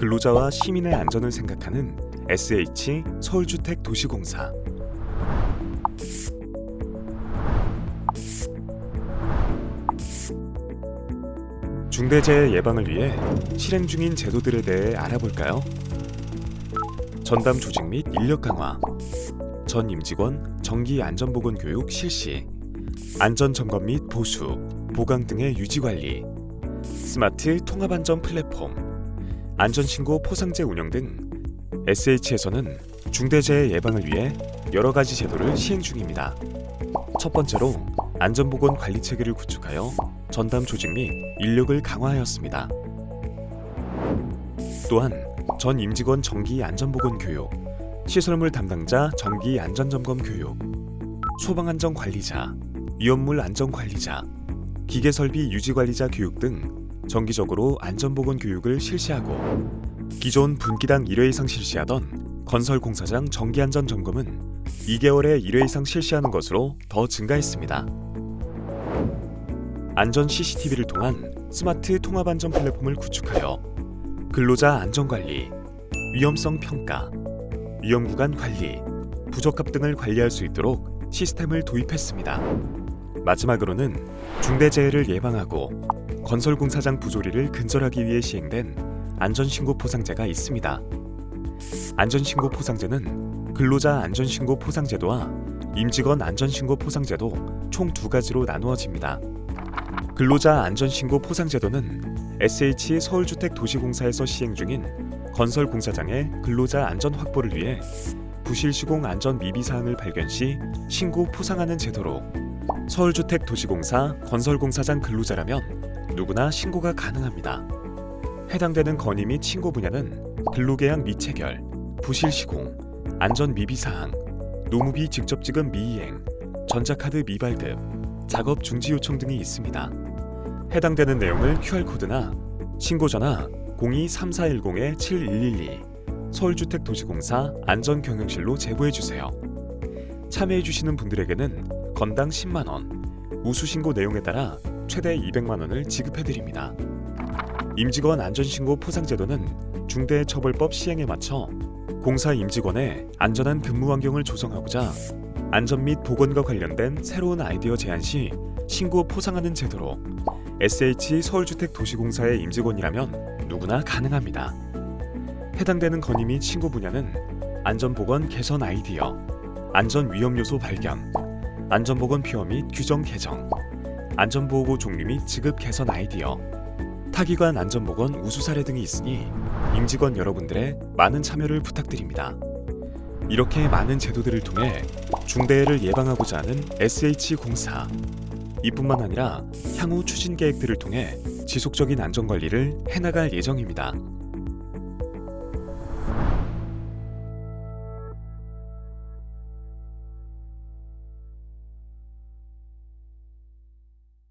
근로자와 시민의 안전을 생각하는 SH 서울주택도시공사. 중대재해 예방을 위해 실행 중인 제도들에 대해 알아볼까요? 전담 조직 및 인력 강화. 전 임직원 정기 안전보건 교육 실시. 안전 점검 및 보수, 보강 등의 유지 관리. 스마트 통합 안전 플랫폼 안전신고 포상제 운영 등 SH에서는 중대재해 예방을 위해 여러 가지 제도를 시행 중입니다. 첫 번째로 안전보건 관리 체계를 구축하여 전담 조직 및 인력을 강화하였습니다. 또한 전 임직원 정기 안전보건 교육, 시설물 담당자 정기 안전점검 교육, 소방안전 관리자, 위험물 안전 관리자, 기계설비 유지 관리자 교육 등 정기적으로 안전보건 교육을 실시하고 기존 분기당 1회 이상 실시하던 건설공사장 정기안전 점검은 2개월에 1회 이상 실시하는 것으로 더 증가했습니다. 안전 CCTV를 통한 스마트 통합 안전 플랫폼을 구축하여 근로자 안전 관리, 위험성 평가, 위험 구간 관리, 부적합 등을 관리할 수 있도록 시스템을 도입했습니다. 마지막으로는 중대재해를 예방하고 건설공사장 부조리를 근절하기 위해 시행된 안전신고 포상제가 있습니다. 안전신고 포상제는 근로자 안전신고 포상제도와 임직원 안전신고 포상제도 총 두 가지로 나누어집니다. 근로자 안전신고 포상제도는 SH 서울주택도시공사에서 시행 중인 건설공사장의 근로자 안전 확보를 위해 부실 시공 안전 미비 사항을 발견 시 신고 포상하는 제도로 서울주택도시공사 건설공사장 근로자라면 누구나 신고가 가능합니다. 해당되는 건의 및 신고 분야는 근로계약 미체결, 부실 시공, 안전 미비 사항, 노무비 직접 지급 미이행, 전자카드 미발급, 작업 중지 요청 등이 있습니다. 해당되는 내용을 QR코드나 신고 전화 02-3410-7112 서울주택도시공사 안전경영실로 제보해 주세요. 참여해 주시는 분들에게는 건당 10만 원, 우수 신고 내용에 따라 최대 200만 원을 지급해 드립니다. 임직원 안전신고 포상제도는 중대처벌법 시행에 맞춰 공사 임직원의 안전한 근무 환경을 조성하고자 안전 및 보건과 관련된 새로운 아이디어 제안 시 신고 포상하는 제도로 SH 서울주택도시공사의 임직원이라면 누구나 가능합니다. 해당되는 건의 및 신고 분야는 안전보건 개선 아이디어, 안전위험 요소 발견, 안전보건 피워 및 규정 개정, 안전보호구 종류 및 지급 개선 아이디어, 타기관 안전보건 우수 사례 등이 있으니 임직원 여러분들의 많은 참여를 부탁드립니다. 이렇게 많은 제도들을 통해 중대해를 예방하고자 하는 SH공사 이뿐만 아니라 향후 추진 계획들을 통해 지속적인 안전관리를 해나갈 예정입니다.